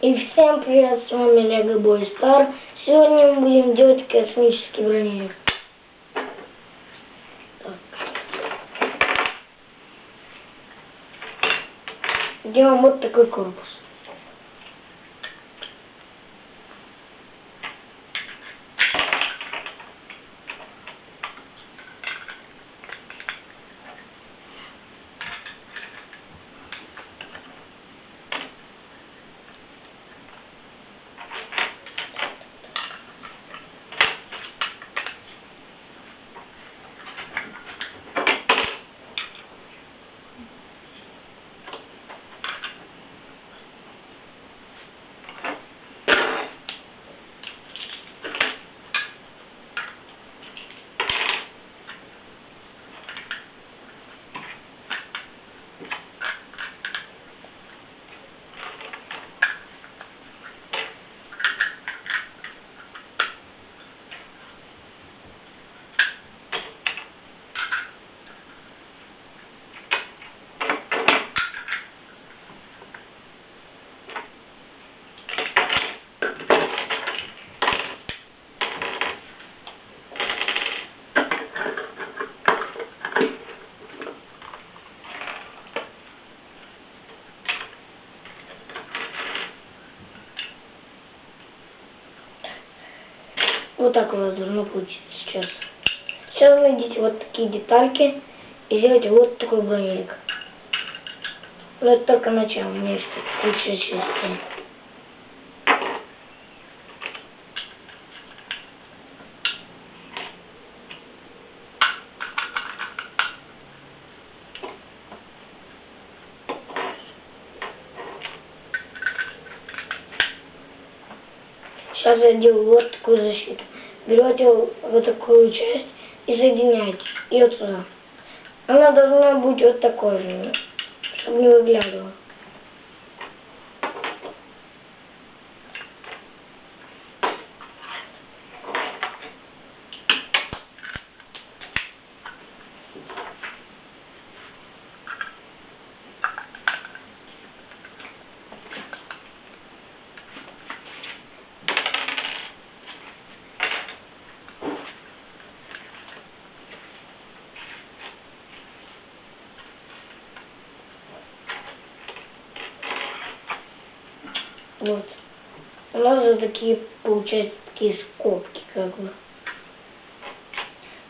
И всем привет, с вами Лего Бой Стар. Сегодня мы будем делать космический броневик. Делаем вот такой корпус. Вот так у вас должно получиться сейчас. Сейчас найдите вот такие детальки и сделайте вот такой броневик. Но это только начало, у меня есть куча частей. Сейчас я делаю вот такую защиту. Берете вот такую часть и соединяете. Вот сюда. Она должна быть вот такой же, чтобы не выглядывала. Вот. У нас же такие, получаются, такие скобки, как бы.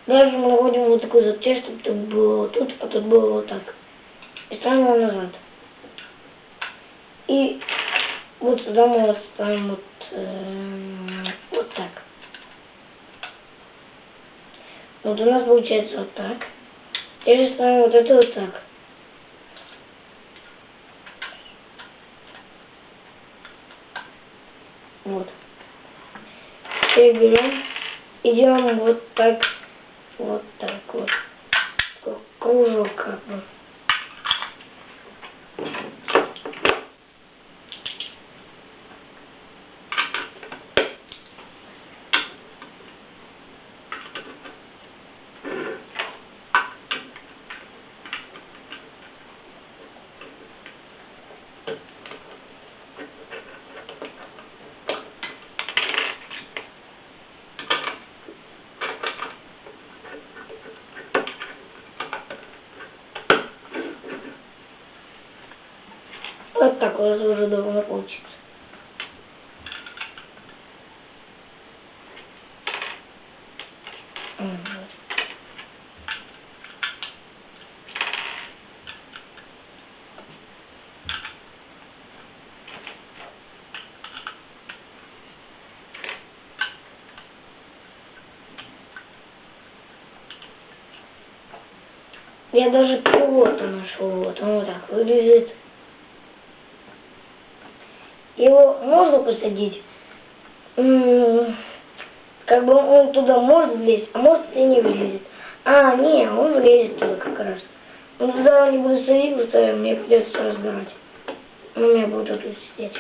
Дальше мы находим вот такую запчасть, чтобы тут было вот тут, а тут было вот так. И ставим его назад. И вот сюда мы ставим вот, э, вот так. Вот у нас получается вот так. Теперь ставим вот это вот так. Вот. Берем, идем вот так, вот так вот, кружок как бы. Вот так у вас уже должно получиться. Я даже пилота нашел, вот он вот так выглядит. Его можно посадить, как бы он туда может влезть, а может и не влезет. А, не, он влезет туда как раз. Ну туда не буду садить, потому что мне придется разбирать. Он у меня будет вот тут сидеть.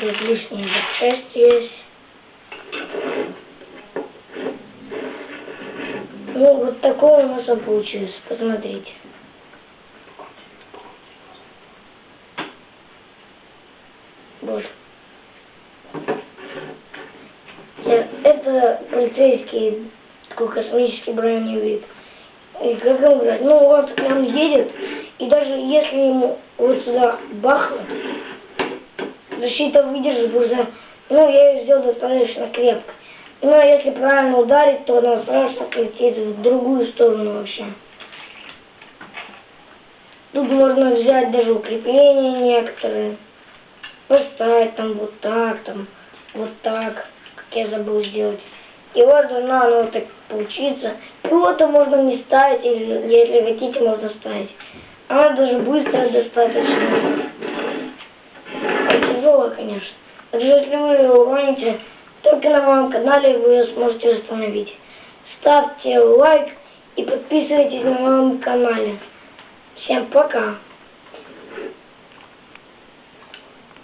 Тут лишний запчасть есть. Ну, вот такое у нас получилось. Посмотрите. Вот. Э, Это полицейский такой космический броневик. И как он говорит, ну вот нам едет, и даже если ему вот сюда бахнуть, защита выдержит уже, ну я ее сделал достаточно крепко. Ну а если правильно ударить, то она сразу полетит в другую сторону вообще. Тут можно взять даже укрепления некоторые, поставить там вот так, там вот так, как я забыл сделать. И вот должна оно вот так получиться. И вот можно не ставить, или если хотите, можно ставить. Она даже быстрая достаточно. Тяжелая, конечно. Даже если вы ее уроните, только на моем канале вы сможете установить. Ставьте лайк и подписывайтесь на моем канале. Всем пока!